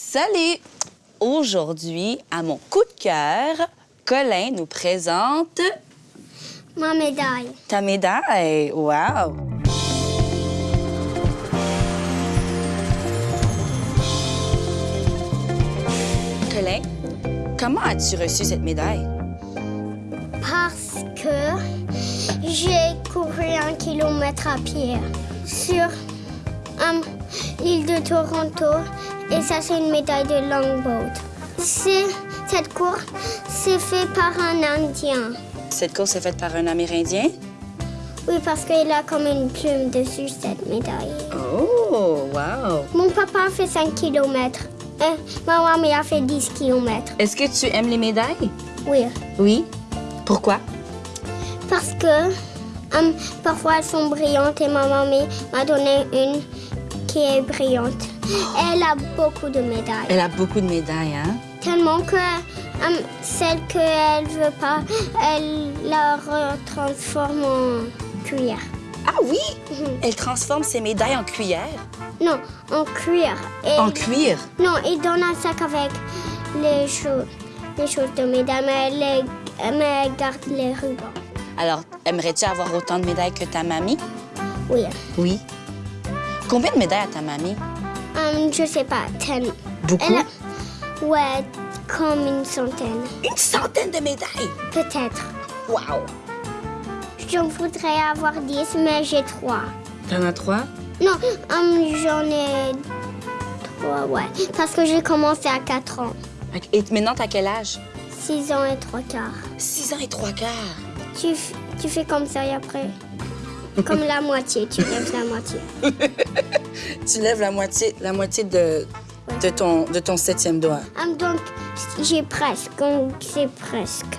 Salut! Aujourd'hui, à mon coup de cœur, Colin nous présente Ma médaille. ta médaille. Wow! Colin, comment as-tu reçu cette médaille? Parce que j'ai couru un kilomètre à pied sur l'île de Toronto et ça c'est une médaille de longboat. Cette course c'est fait par un Indien. Cette course est faite par un Amérindien? Oui, parce qu'il a comme une plume dessus cette médaille. Oh, wow! Mon papa a fait 5 km. ma maman a fait 10 km. Est-ce que tu aimes les médailles? Oui. Oui? Pourquoi? Parce que euh, parfois elles sont brillantes et ma maman m'a donné une qui est brillante. Elle a beaucoup de médailles. Elle a beaucoup de médailles, hein? Tellement que euh, celle qu'elle veut pas, elle la transforme en cuillère. Ah oui? Elle transforme ses médailles en cuillère? Non, en cuir. Et- En cuir? Non, il donne un sac avec les choses, les choses de médailles, mais elle, les- mais elle garde les rubans. Alors, aimerais-tu avoir autant de médailles que ta mamie? Oui. Oui. Combien de médailles a ta mamie? Hum, je sais pas, ten. Beaucoup? A- Ouais, comme une centaine. Une centaine de médailles! Peut-être. Wow! Je voudrais avoir 10, mais j'ai 3. T'en as trois? Non, hum, j'en ai 3, ouais. Parce que j'ai commencé à 4 ans. Et maintenant, t'as quel âge? 6 ans et 3 quarts. Six ans et trois quarts. Tu, tu fais comme ça et après, comme la moitié, tu lèves la moitié. Tu lèves la moitié, la moitié de, de, ton, de ton septième doigt. Hum, donc, j'ai presque, donc c'est presque.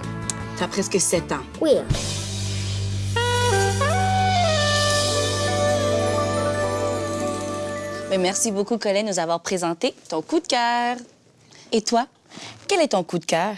T'as presque sept ans. Oui. Mais merci beaucoup, Colin, de nous avoir présenté ton coup de cœur. Et toi, quel est ton coup de cœur?